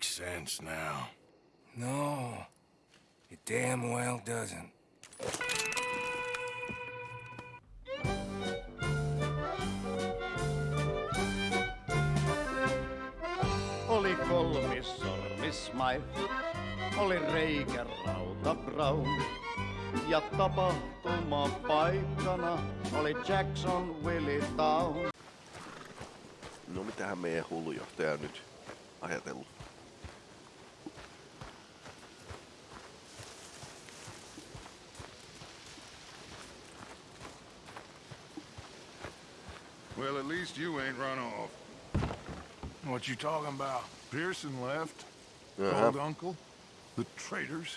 makes sense now. No, it damn well doesn't. Oli kolmis sormismai, oli reikä Brown. Ja tapahtuma paikkana oli Jackson Willie Town. No mitähän meidän hullujohtaja on nyt ajatellut? Well, at least you ain't run off. What you talking about? Pearson left. Uh-huh. Old uncle. The traitors.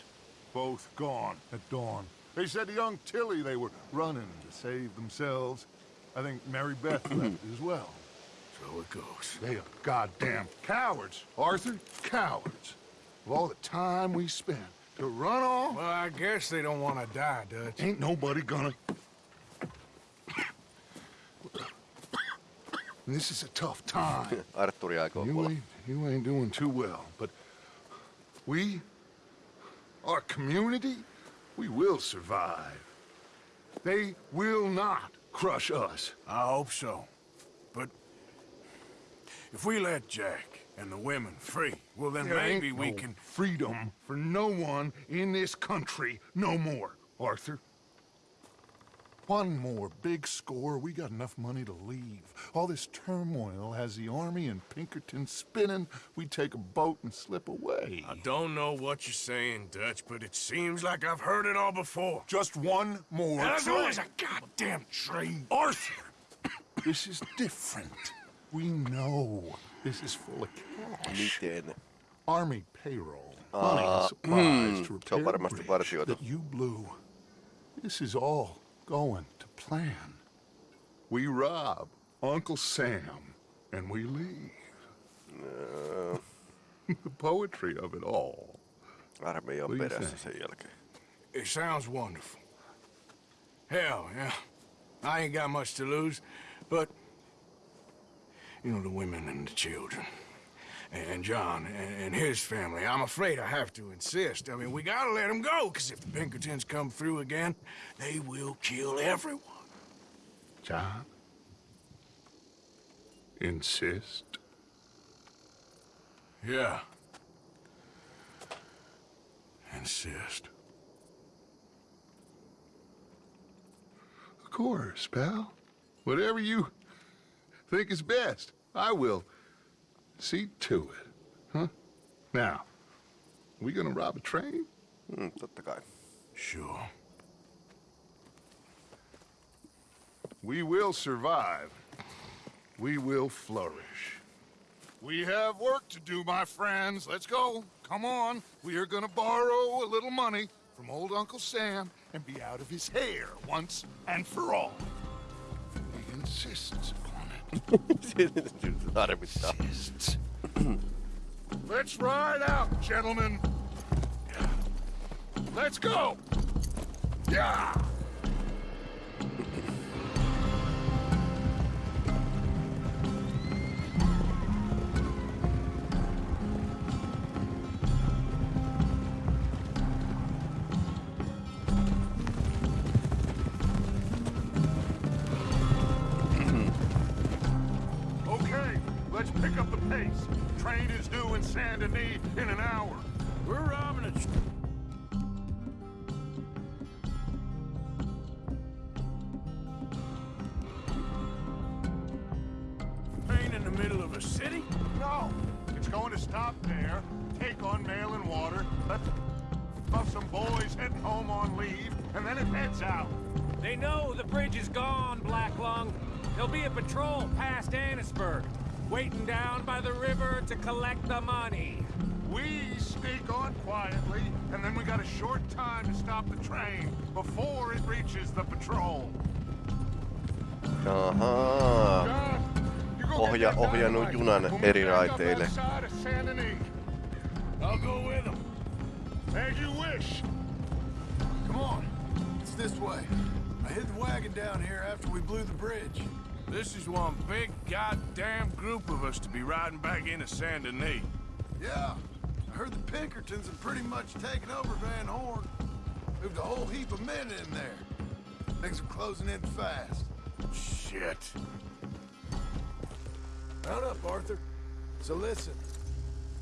Both gone at dawn. They said to young Tilly they were running to save themselves. I think Mary Beth left as well. So it goes. They are goddamn cowards, Arthur. Cowards. Of all the time we spent to run off, Well, I guess they don't want to die, Dutch. ain't nobody gonna... This is a tough time. Arturi aikoo You ain't, you ain't doing too well, but we, our community, we will survive. They will not crush us. I hope so. But if we let Jack and the women free, well, then There maybe ain't we no can... freedom for no one in this country no more, Arthur. One more big score, we got enough money to leave. All this turmoil has the army and Pinkerton spinning. We take a boat and slip away. I don't know what you're saying, Dutch, but it seems like I've heard it all before. Just one more. And there's train. always a goddamn train. Arthur! This is different. We know this is full of cash. Miten? Army payroll, money and supplies mm, to se on repair the varmasti bridge that you blew. This is all going to plan. We rob Uncle Sam and we leave. the poetry of it all. Armeija on What do you perässä sen jälkeen. It sounds wonderful. Hell, yeah. I ain't got much to lose, but... You know, the women and the children. And John and, his family. I'm afraid I have to insist. I mean, we gotta let them go, because if the Pinkertons come through again, they will kill everyone. John? Insist? Yeah. Insist. Of course, pal. Whatever you think is best, I will see to it. Huh? Now, we gonna rob a train? Mm, totta kai. Sure. We will survive. We will flourish. We have work to do, my friends. Let's go. Come on. We are gonna borrow a little money from old Uncle Sam and be out of his hair once and for all. He insists upon it. Let's ride out, gentlemen. Let's go. Yeah. In Saint Denis in an hour. We're robbing a short time to stop the train before it reaches the patrol. Ahaa. John, you go Ohja- ohjannut junan eri raiteille. of Saint Denis. I'll go with them. As you wish. Come on. It's this way. I hid the wagon down here after we blew the bridge. This is one big goddamn group of us to be riding back into Saint Denis. Yeah, I heard the Pinkertons have pretty much taken over Van Horn. Moved a whole heap of men in there. Things are closing in fast. Shit. Mount up, Arthur. So listen,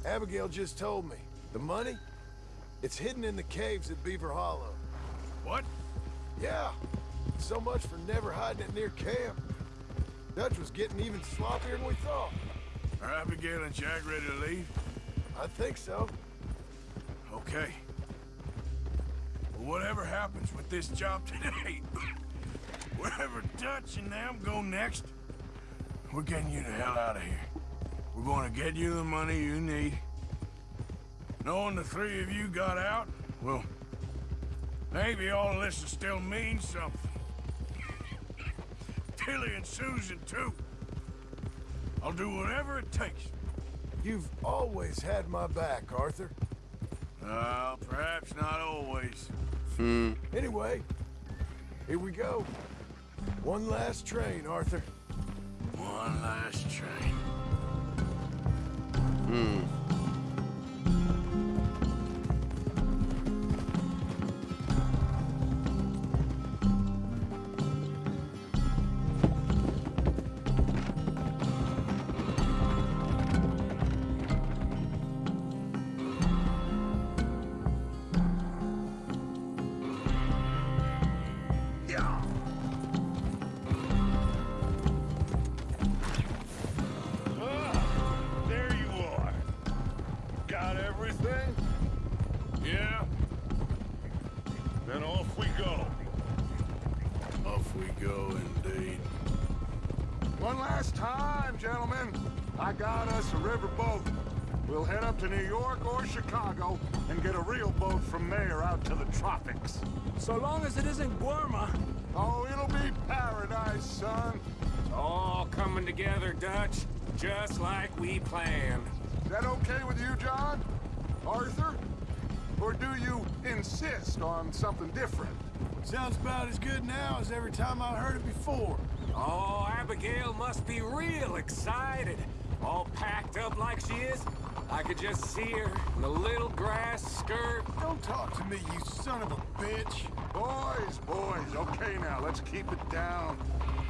Abigail just told me. The money? It's hidden in the caves at Beaver Hollow. What? Yeah. So much for never hiding it near camp. Dutch was getting even sloppier than we thought. Are Abigail and Jack ready to leave? I think so. Okay. Well, whatever happens with this job today, wherever Dutch and them go next, we're getting you the hell out of here. We're going to get you the money you need. Knowing the three of you got out, well, maybe all this will still mean something. Tilly and Susan, too. I'll do whatever it takes. You've always had my back, Arthur. Well, perhaps not always. Hmm. Anyway, here we go. One last train, Arthur. One last train. Ah, Sounds about as good now as every time I heard it before. Oh, Abigail must be real excited. All packed up like she is. I could just see her in the little grass skirt. Don't talk to me, you son of a bitch. Boys, boys, okay now, let's keep it down.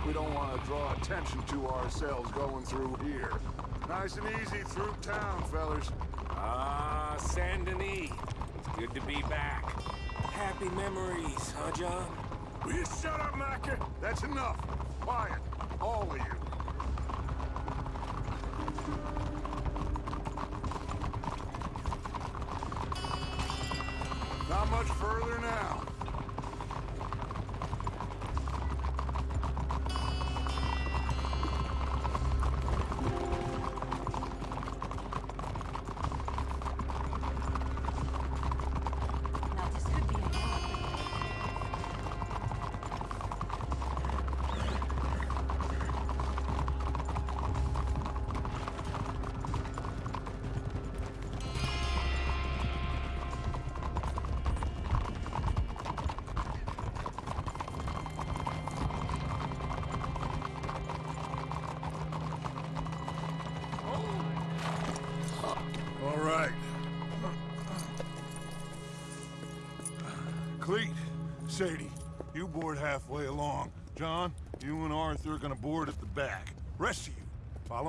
We don't want to draw attention to ourselves going through here. Nice and easy through town, fellas. Ah, Saint Denis. It's good to be back. Happy memories, huh, John? Will you shut up, Micah? That's enough. Quiet, all of you.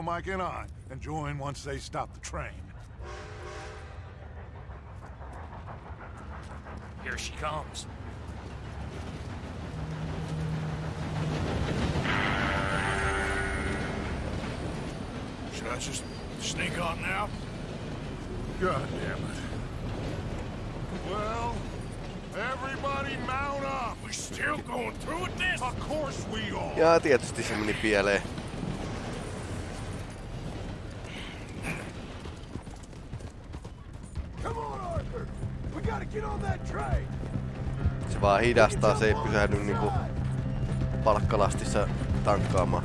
Follow Mike and I, and join once they stop the train. Here she comes. Should I just sneak on now? God damn it. Well, everybody mount up. We're still going through with this? Of course we are. Ja tietysti se meni pieleen. Se vaan hidastaa, se ei pysähdy niinku palkkalastissa tankkaamaan.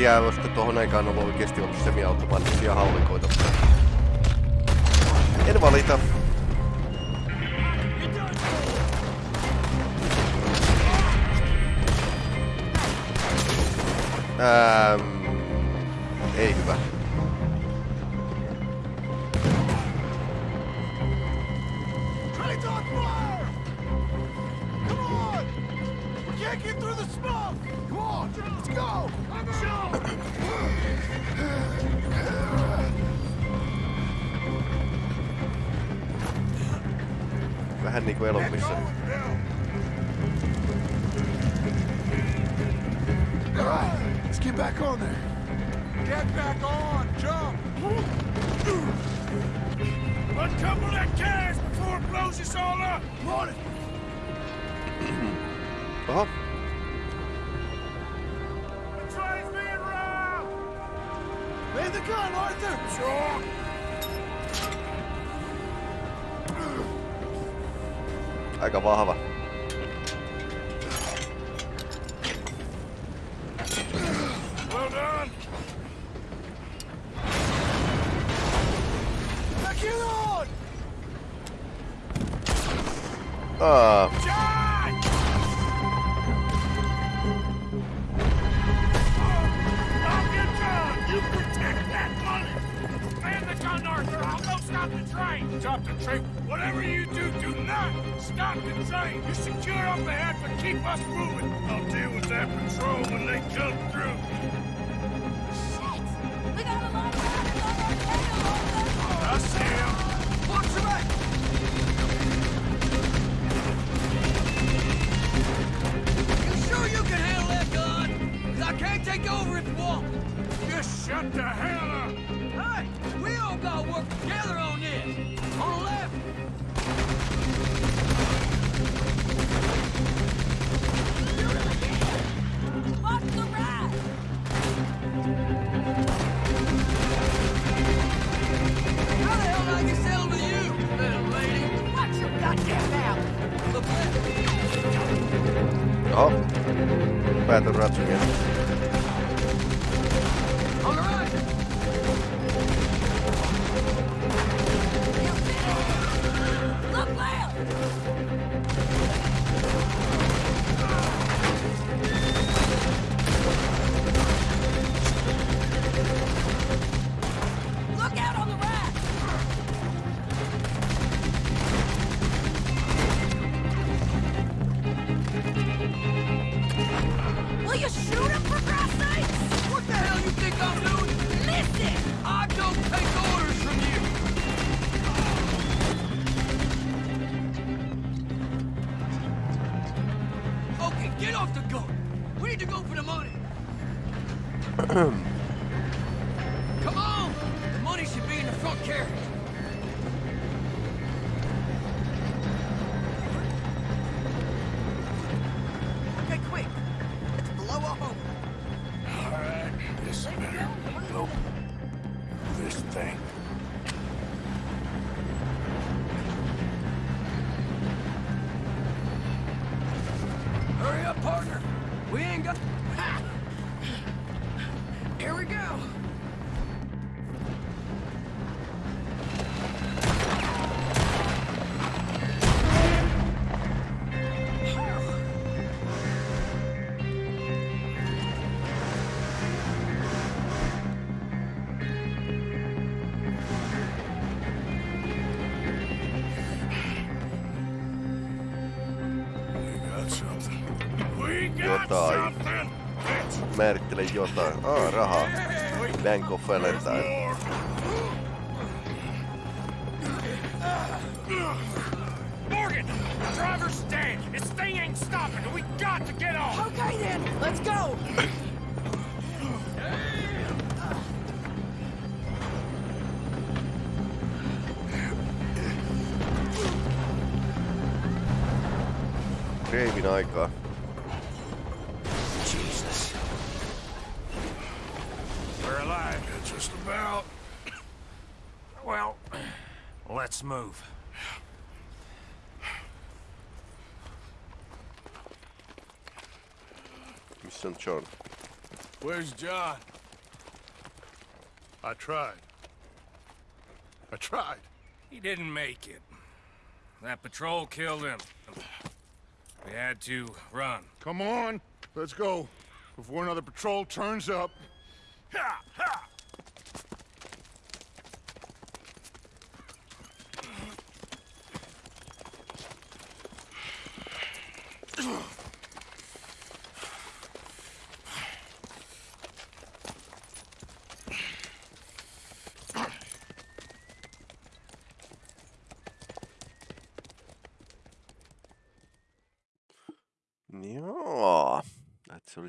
tiedä, olisiko tuohon aikaan ollut oikeasti ollut semiautomaattisia haulikoita. En valita. Ähm. Uh. Off the gun! We need to go for the money! idiota. Ah, raha. Bank of Valentine. Move. Missä on John? Where's John? I tried. I tried. He didn't make it. That patrol killed him. We had to run. Come on, let's go. Before another patrol turns up. Ha!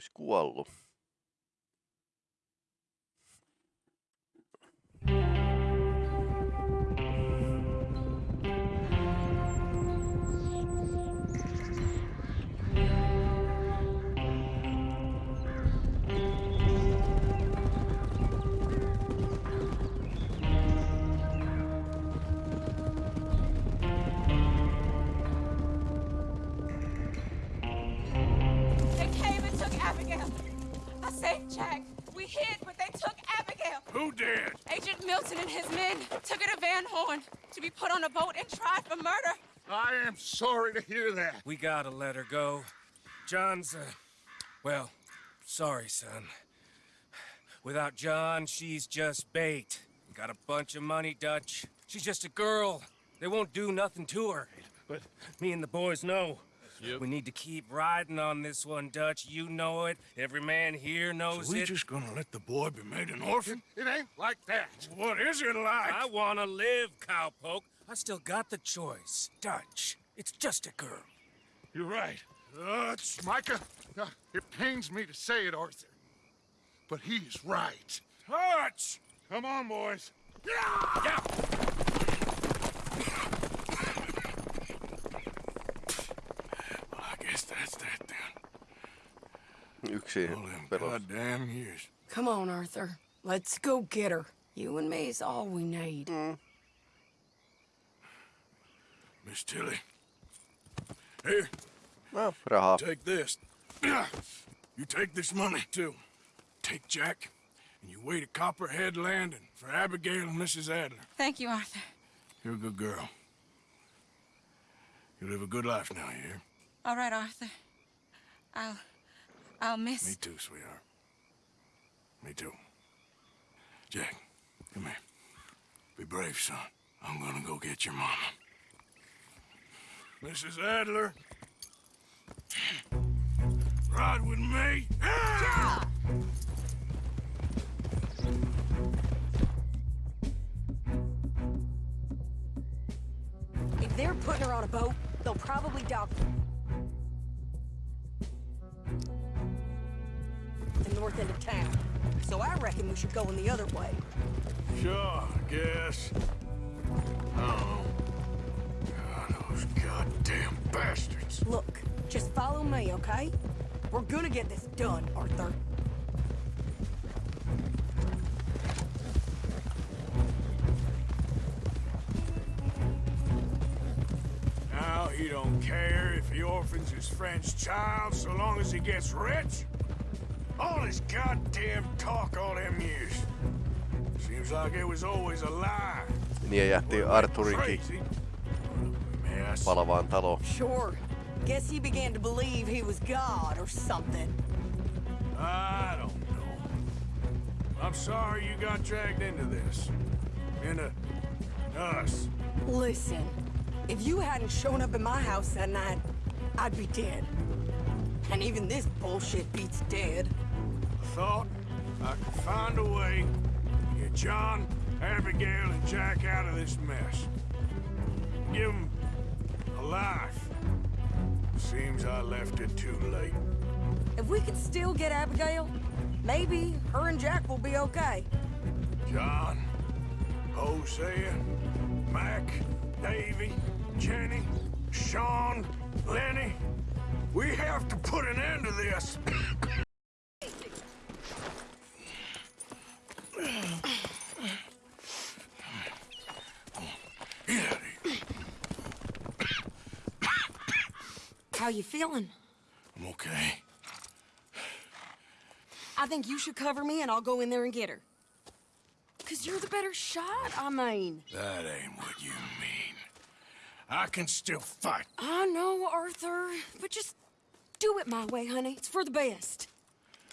Olisi kuollut. Sorry to hear that. We gotta let her go. John's, uh, well, sorry, son. Without John, she's just bait. Got a bunch of money, Dutch. She's just a girl. They won't do nothing to her. But me and the boys know. We need to keep riding on this one, Dutch. You know it. Every man here knows we it. We just gonna let the boy be made an orphan? It ain't like that. What is it like? I wanna live, cowpoke. I still got the choice. Dutch, it's just a girl. You're right. Dutch. Micah, uh, it pains me to say it, Arthur. But he's right. Dutch! Come on, boys. Yeah! Well, I guess that's that then. Yksi All them pelos. goddamn years. Come on, Arthur. Let's go get her. You and me is all we need. Miss Tilly. Here, No, rahaa. take this. You take this money, too. Take Jack, and you wait at Copperhead Landing for Abigail and Mrs. Adler. Thank you, Arthur. You're a good girl. You live a good life now, you hear? All right, Arthur. I'll... I'll miss... Me too, sweetheart. Me too. Jack, come here. Be brave, son. I'm gonna go get your mama. Mrs. Adler. Ride with me. If they're putting her on a boat, they'll probably dock. The north end of town. So I reckon we should go in the other way. Sure, I guess. Oh. God, those goddamn bastards. Look, just follow me, okay? We're gonna get this done, Arthur. Now he don't care if he orphans his friend's child so long as he gets rich? All his goddamn talk all them years. Seems like it was always a lie. Niin ja jätti Arturinkin Crazy. Mess. Palavaan taloon. Sure. Guess he began to believe he was God or something. I don't know. I'm sorry you got dragged into this. Into uh, us. Listen, if you hadn't shown up at my house that night, I'd be dead. And even this bullshit beats dead. I thought I could find a way to get John, Abigail, and Jack out of this mess. Give them a life. Seems I left it too late. If we could still get Abigail, maybe her and Jack will be okay. John, Hosea, Mac, Davy, Jenny, Sean, Lenny. We have to put an end to this. How you feeling? I'm okay. I think you should cover me and I'll go in there and get her. Cause you're the better shot, I mean. That ain't what you mean. I can still fight. I know, Arthur, but just do it my way, honey. It's for the best.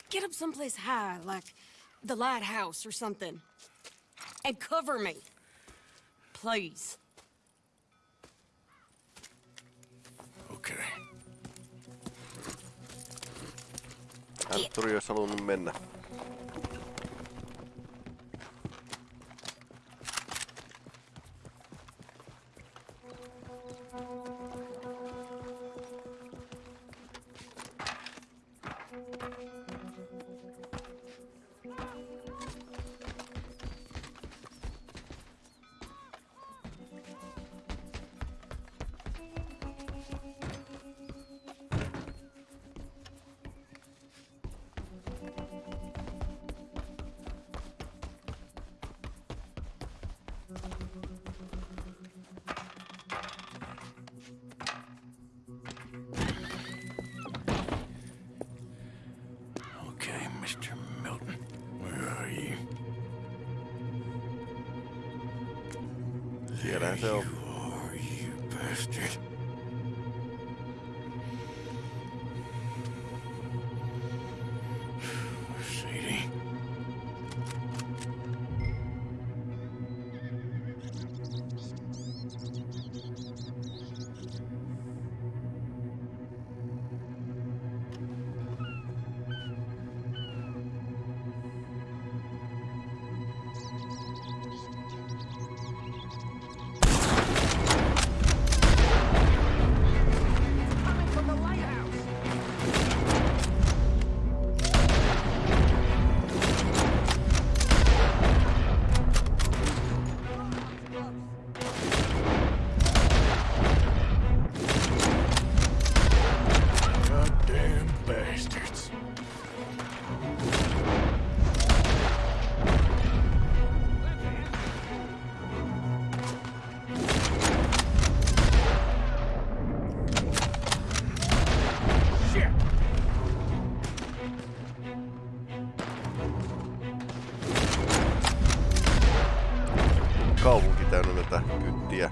Get up someplace high, like the lighthouse or something. And cover me. Please. Okay. Hän tuli, jos halunnut mennä. Se on. You are, you bastard. Kaupunki täynnä tätä kyttiä.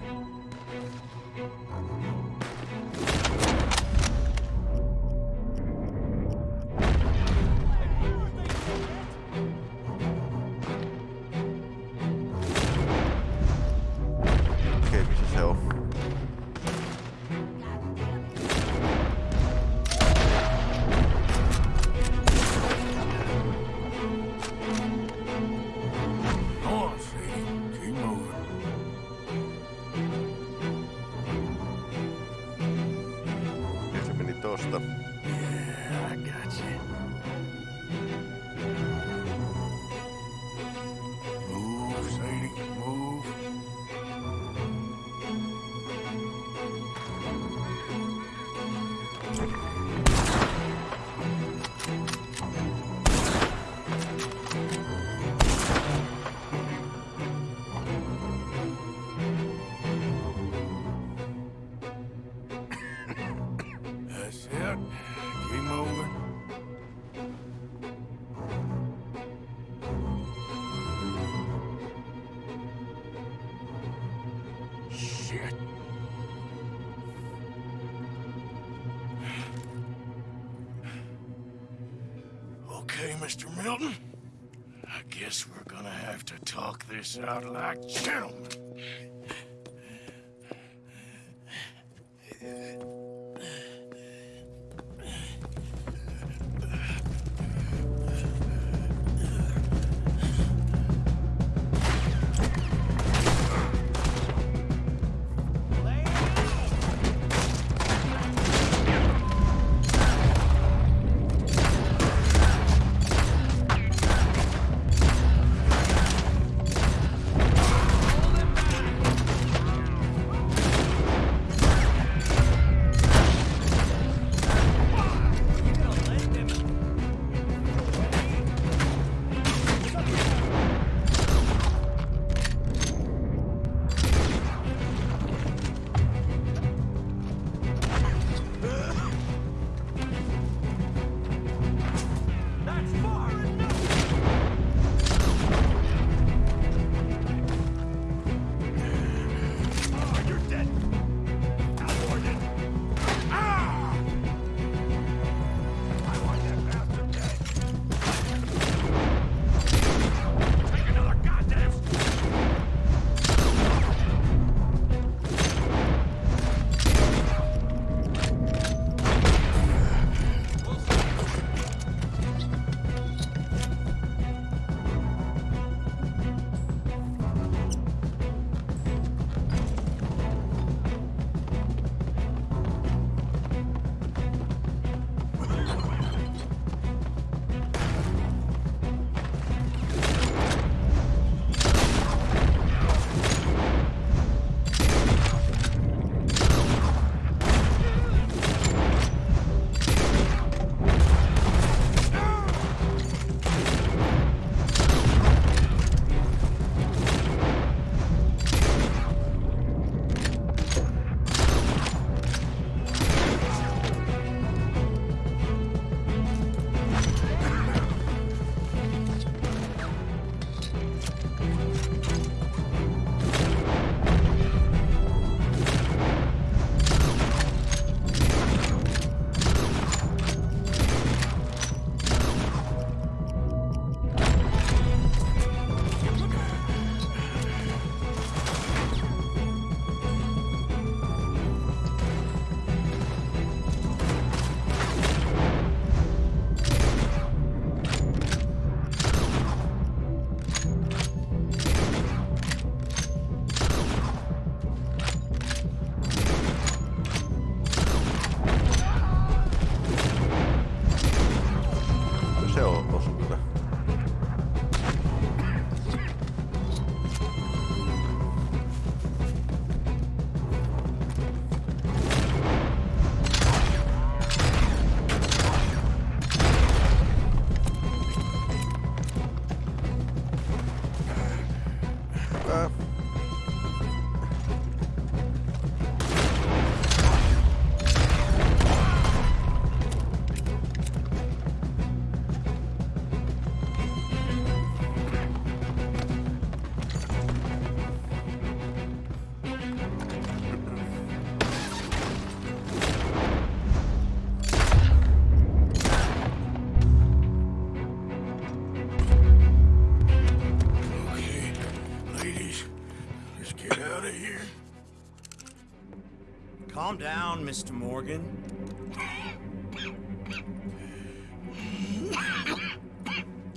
Calm down, Mr. Morgan.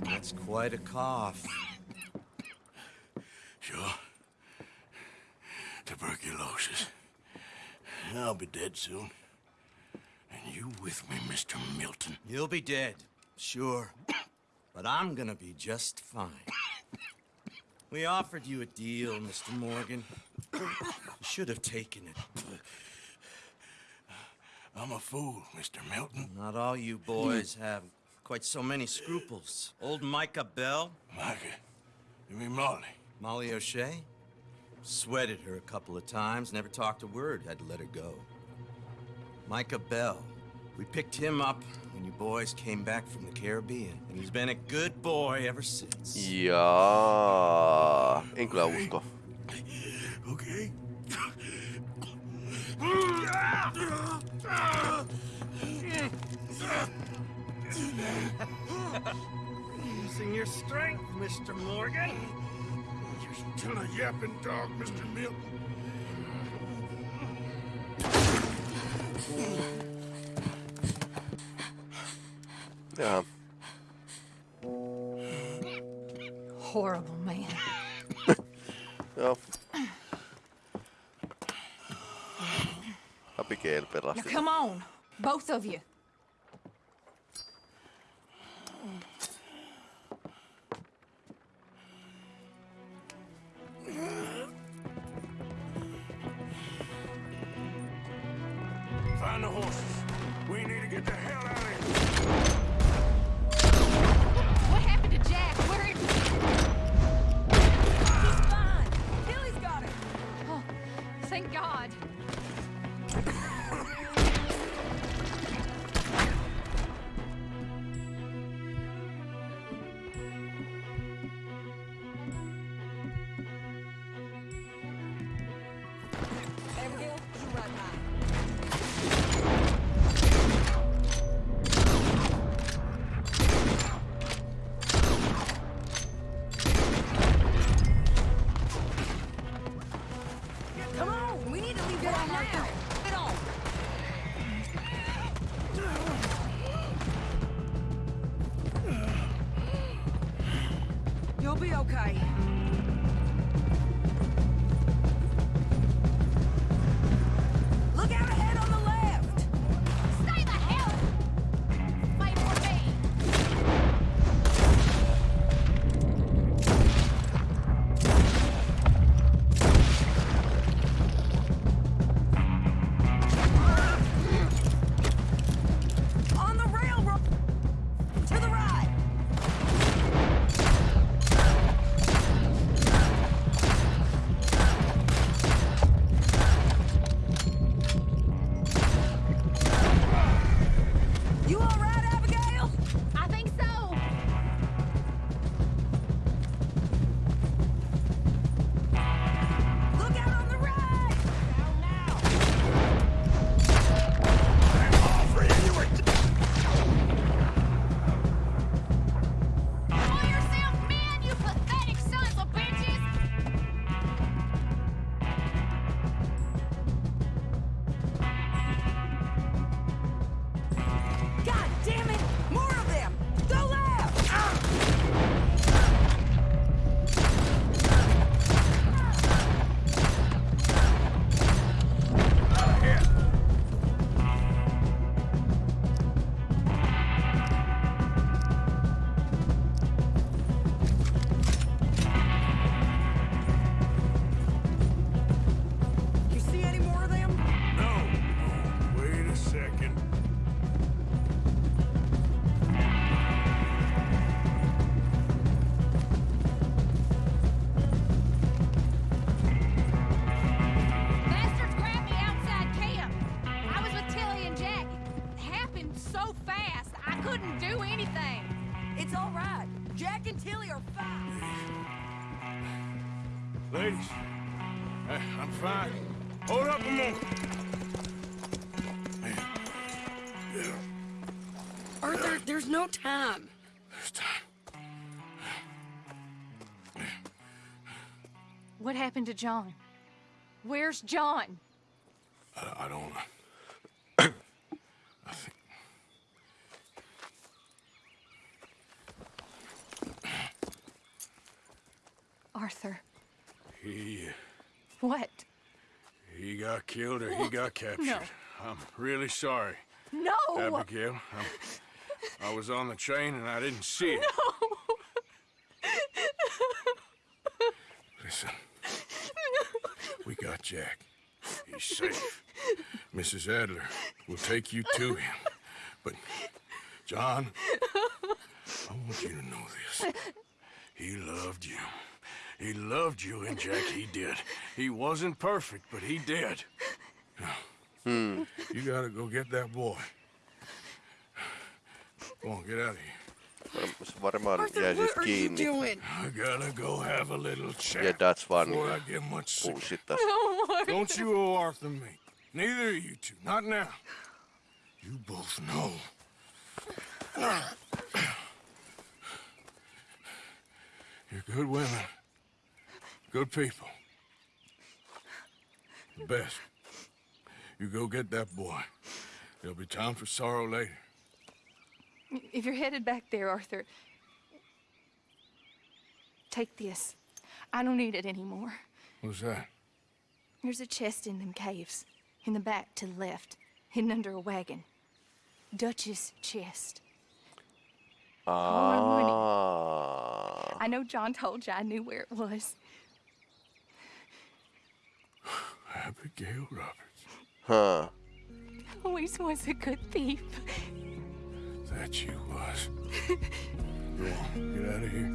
That's quite a cough. Sure. Tuberculosis. I'll be dead soon. And you with me, Mr. Milton. You'll be dead, sure. But I'm gonna be just fine. We offered you a deal, Mr. Morgan. You should have taken it. I'm a fool, Mr. Milton. Not all you boys have quite so many scruples. Old Micah Bell, Micah, you mean Molly? Molly O'Shea, sweated her a couple of times, never talked a word, had to let her go. Micah Bell, we picked him up when you boys came back from the Caribbean, and he's been a good boy ever since. Yeah, En kyllä usko. Okay. Using your strength, Mr. Morgan. You're still a yapping dog, Mr. Milton. Jaha. Horrible man. Joo. Abigail Now pelasti. come on, both of you. Okay. No time. There's time. What happened to John? Where's John? I, I don't. I think. Arthur. He. What? He got killed or he got captured. No. I'm really sorry, No! Abigail. I'm, I was on the train and I didn't see it. No. Listen, we got Jack. He's safe. Mrs. Adler will take you to him. But, John, I want you to know this. He loved you. He loved you, and Jack, he did. He wasn't perfect, but he did. Now, You gotta go get that boy. Come on, get out of here. Varmaan Arthur, jäi siis what are you kiinni. doing? I gotta go have a little chat Ja that's vaan before I get much sicker. bullshittas. Oh Don't you owe Arthur me. Neither of you two. Not now. You both know. You're good women. Good people. The best. You go get that boy. There'll be time for sorrow later. If you're headed back there, Arthur, take this. I don't need it anymore. What's that? There's a chest in them caves, in the back to the left, hidden under a wagon. Dutch's chest. All my money. Ah. I know John told you I knew where it was. Abigail Roberts. Huh. Always was a good thief. That you was. Go on, get out of here.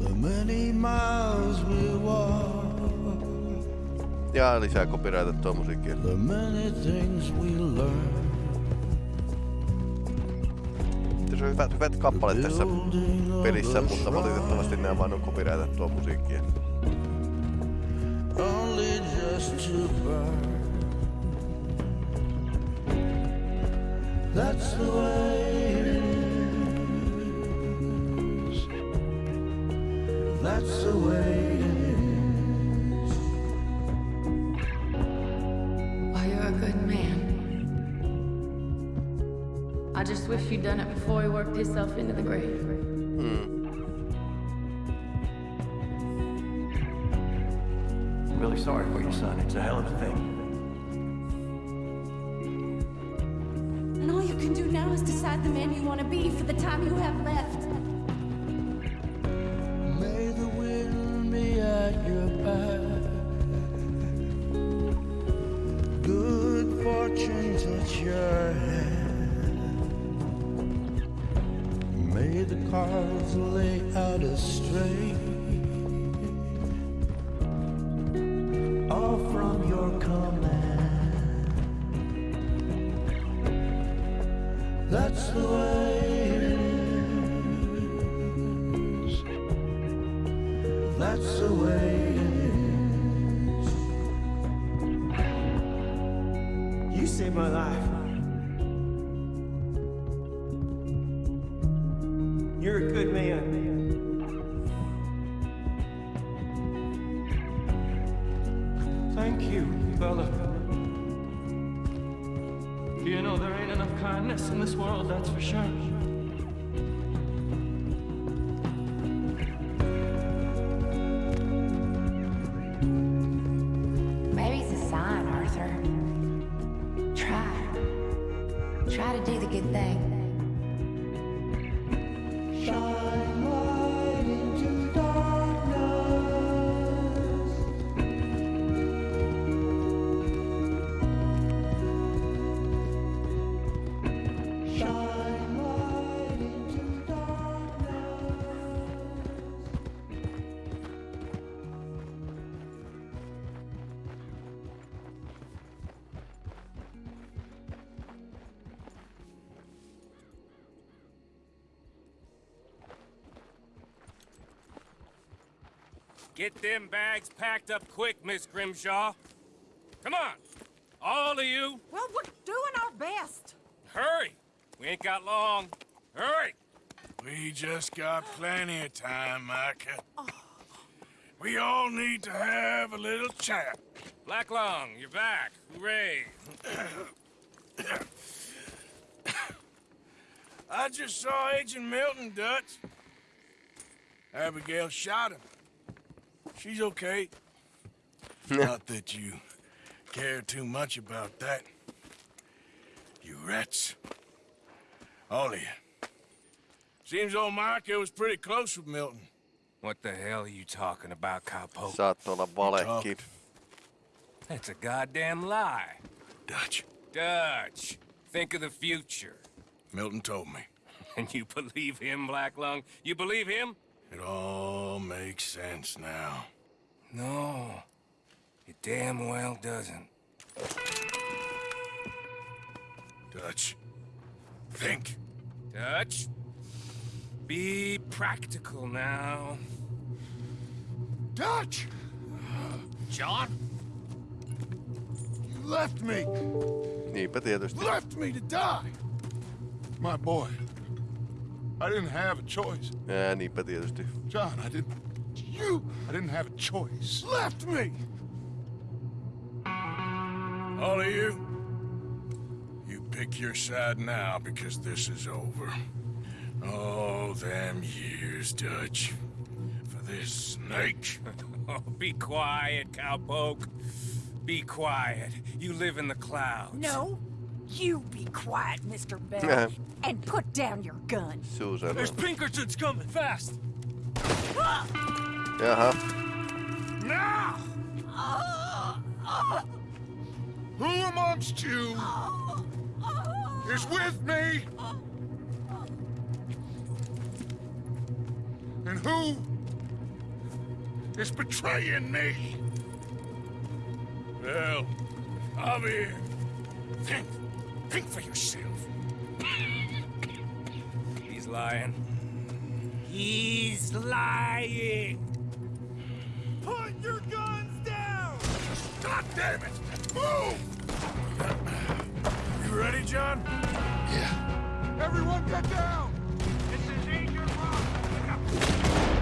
The many miles we walk, Ja lisää copyrightettua musiikkia. the many things we learn. Tässä on hyvät, hyvät kappaleet tässä pelissä, mutta valitettavasti nämä vaan on copyrightettua musiikkia. only just to burn. That's the way it is. That's the way it is. Well, you're a good man. I just wish you'd done it before he worked himself into the grave. I'm really sorry for your son. It's a hell of a thing. And all you can do now is decide the man you want to be for the time you have left. Try Get them bags packed up quick, Miss Grimshaw. Come on. All of you, Well, we're doing our best. hurry. We ain't got long. Hurry. We just got plenty of time, Micah. We all need to have a little chat. Black Lung, you're back. Hooray. I just saw Agent Milton, Dutch. Abigail shot him. She's okay. Not that you care too much about that. You rats. All of you. Seems old Micah was pretty close with Milton. What the hell are you talking about, cowpoke? Saat olla valekki. That's a goddamn lie. Dutch. Dutch, think of the future. Milton told me. And you believe him, Black Lung? You believe him? It all makes sense now. No, it damn well doesn't. Dutch. Think. Dutch? Be practical now. Dutch! John? You left me! Niinpä tietysti. Left me to die! My boy. I didn't have a choice. Ää, niinpä tietysti. John, I didn't... You! I didn't have a choice. Left me! All of you, you pick your side now because this is over. Oh, them years, Dutch. For this snake. Oh, be quiet, cowpoke. Be quiet. You live in the clouds. No, you be quiet, Mr. Bell. Yeah. And put down your gun. Susan. There's Pinkertons coming, fast! Ah! Jaha. Now! Who amongst you is with me? And who is betraying me? Well, I'm here. Think. Think for yourself. He's lying. He's lying. Put your guns down! God damn it! Move! You ready, John? Yeah. Everyone get down! This is Agent Rock.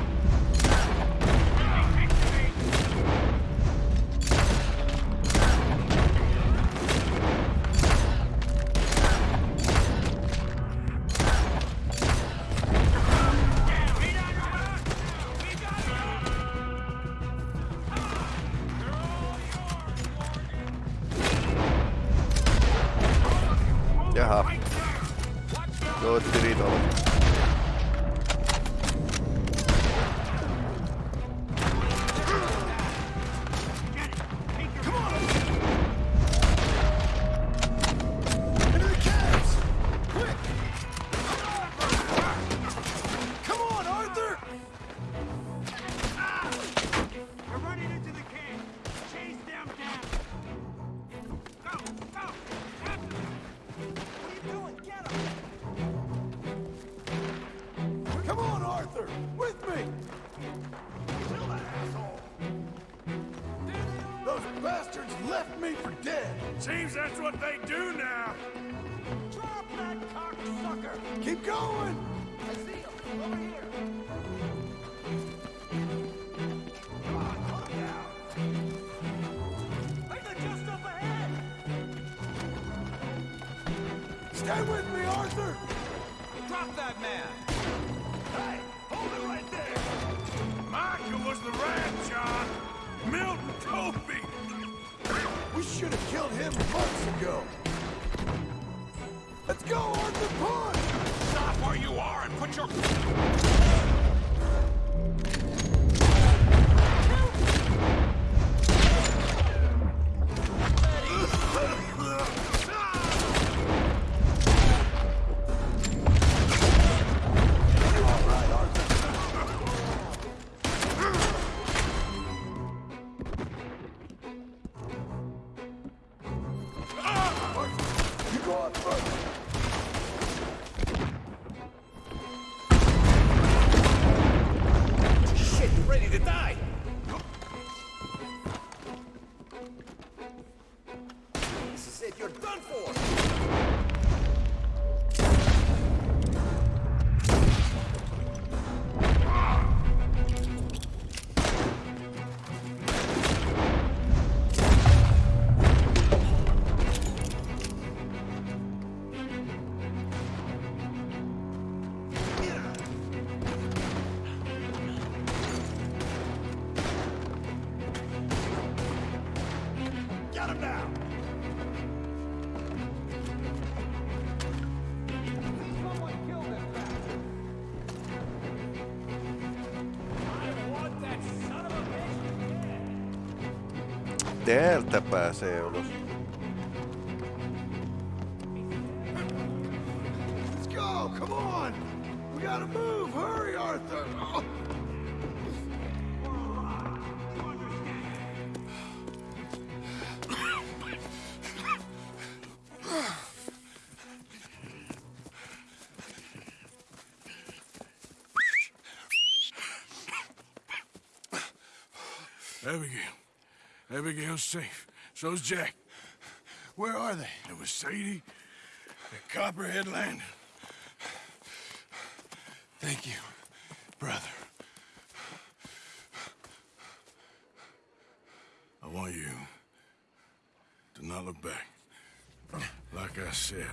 Arthur! With me! Kill that asshole. Those bastards left me for dead! Seems that's what they do now. Drop that cocksucker. Keep going! I see him. Over here. Months ago! Dead. Täältä pääsee ulos. Let's Abigail's safe. So's Jack. Where are they? It was Sadie at Copperhead Landing. Thank you, brother. I want you to not look back. Like I said.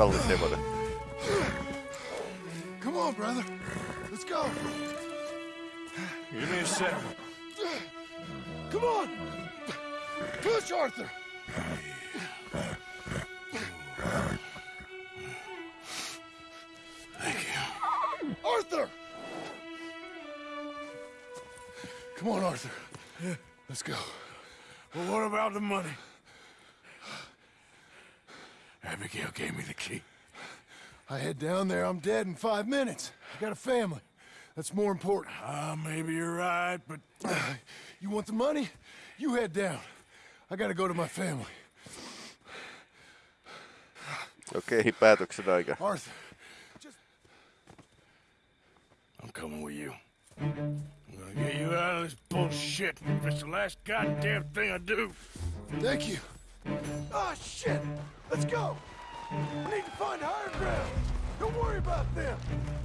Ei pahus, kallis hevonen. Come on, brother. Let's go. Give me a second. Come on. Push, Arthur. Thank you. Arthur! Come on, Arthur. Let's go. Well, what about the money? Abigail gave me the key. I head down there, I'm dead in five minutes. I got a family. That's more important. Ah, maybe you're right, but... you want the money? You head down. I gotta go to my family. Okei, okay, päätöksen aika. Arthur, I'm coming with you. I'm gonna get you out of this bullshit. If it's the last goddamn thing I do. Thank you. Ah, shit! Let's go! We need to find higher ground. Don't worry about them.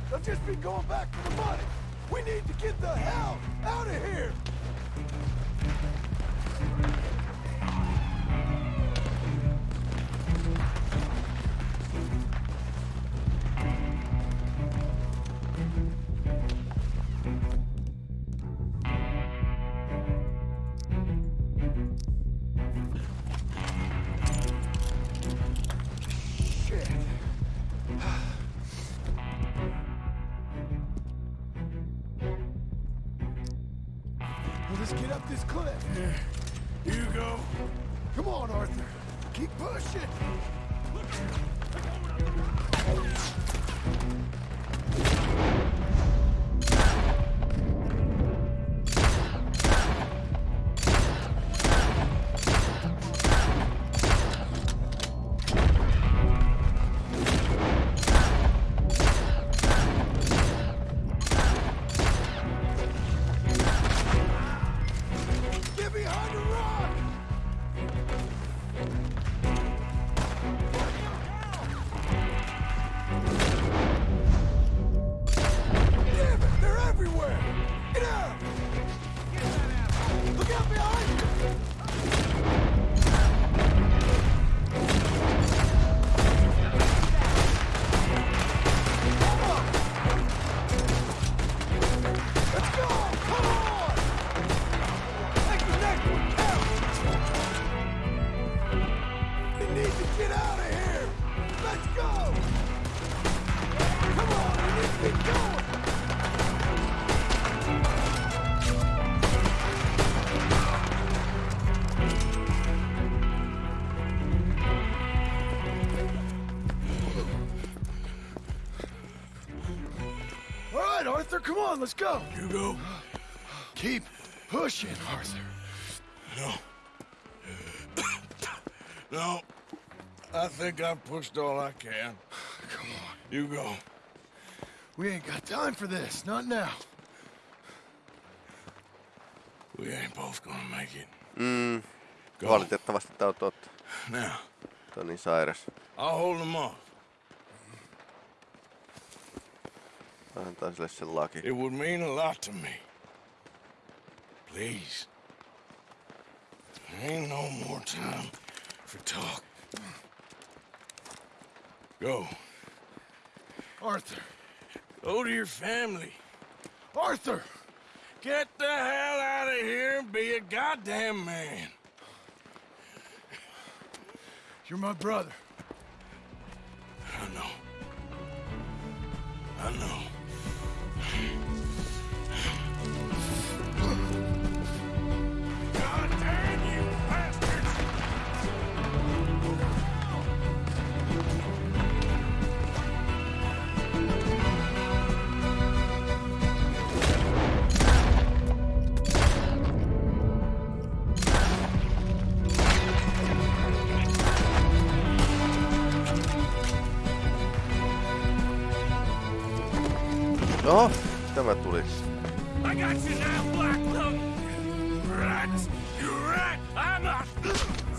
They'll just be going back for the money. We need to get the hell out of here! come on, let's go. You go. Keep pushing, Arthur. No. no. I think I've pushed all I can. Come on. You go. We ain't got time for this. Not now. We ain't both gonna make it. Mm. Go. Valitettavasti tää on totta. Now, Tää on niin sairas. I'll hold them off. Antaa sille sen laki. It would mean a lot to me. Please. There ain't no more time for talk. Go. Arthur. Go to your family. Arthur! Get the hell out of here and be a goddamn man. You're my brother. I know. I know.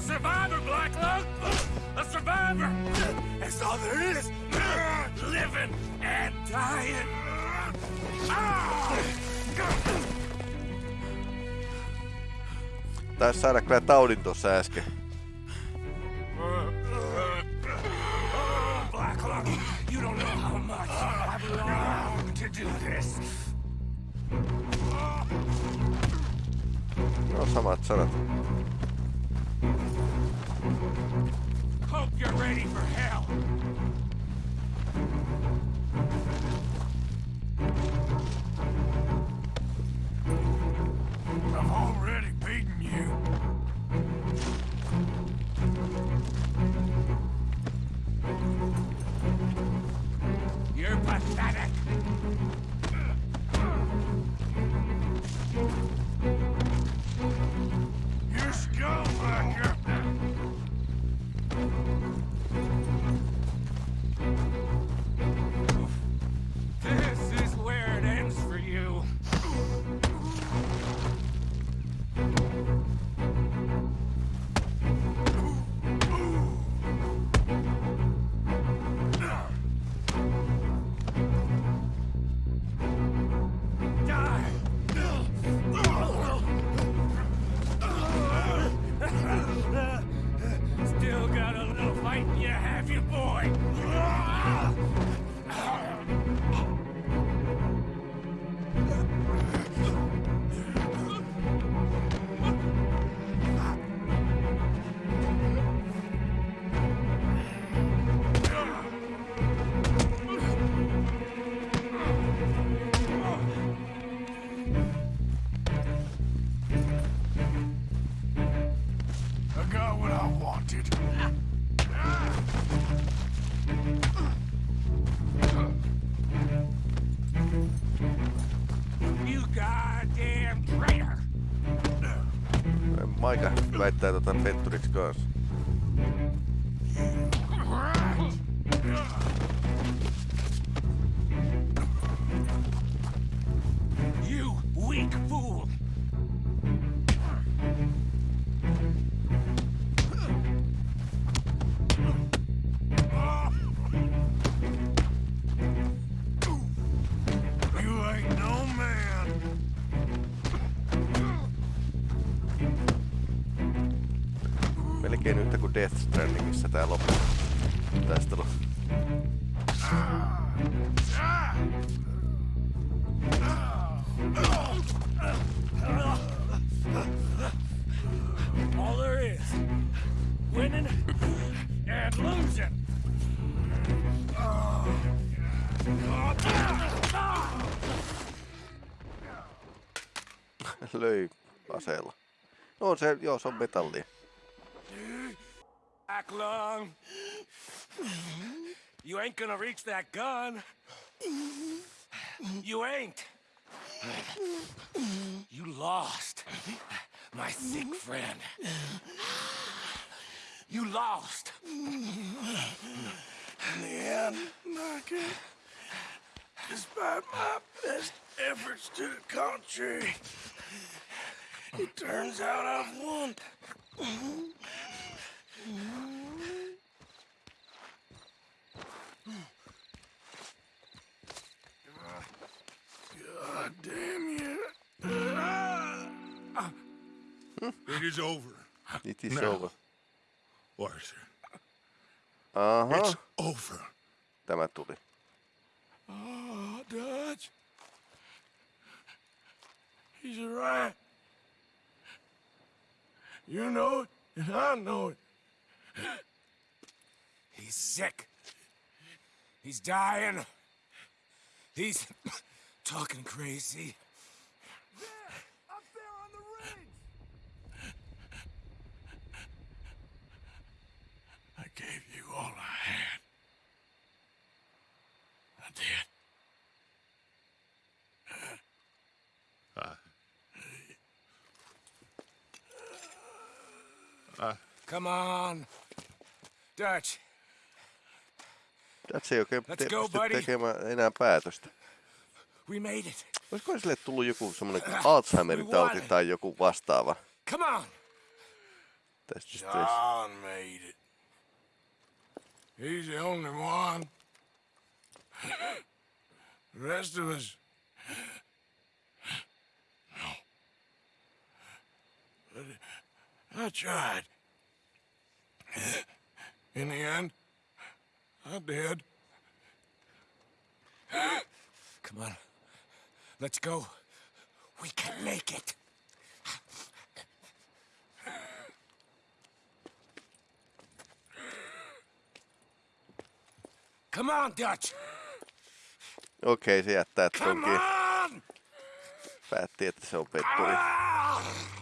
Survivor, Black Lung! A survivor! That's all there is! Living and dying! Taisi saada kyllä taudin tuossa äsken. Black Lung, you don't know how much I've longed to do this. No samat sanat. Hope you're ready for hell. I've already beaten you. You're pathetic. Väittää tota petturiksi kanssa. Tää loppu. Taistelu. All there is. Winning and losing. Löi aseella. No se, joo, se on metallia. Black Lung. You ain't gonna reach that gun. You ain't. You lost. My sick friend. You lost. In the end, despite my best efforts to the contrary, it turns out I've won. It is over. It is Now, over. Arthur. Uh-huh. Aha. It's over. Tämä tuli. Oh, Dutch. He's right. You know it, and I know it. He's sick. He's dying. He's talking crazy. Dutch, Dutch ei oikein Let's te- go, buddy. tekemään enää päätöstä. we made it. Olisiko sille tullut joku semmoinen Alzheimerin tauti tai joku vastaava? Come on. John made it. He's the only one. The rest of us. No. But I tried. In the end, I did. Come on. Let's go. We can make it. Come on, Dutch. Okei, se jättää Come tonkin. on! Päätti, että se on petturi. Niin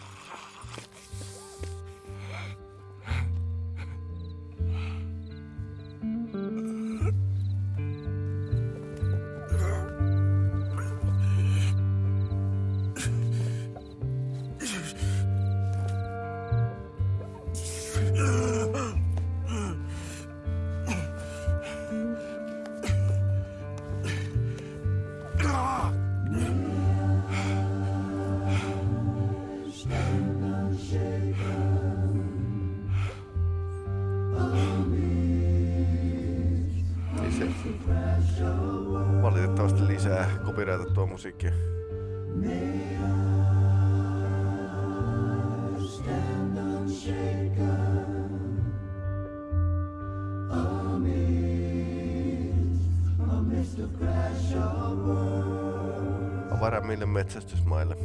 copyrightattua musiikkia. Avarammille metsästysmaille.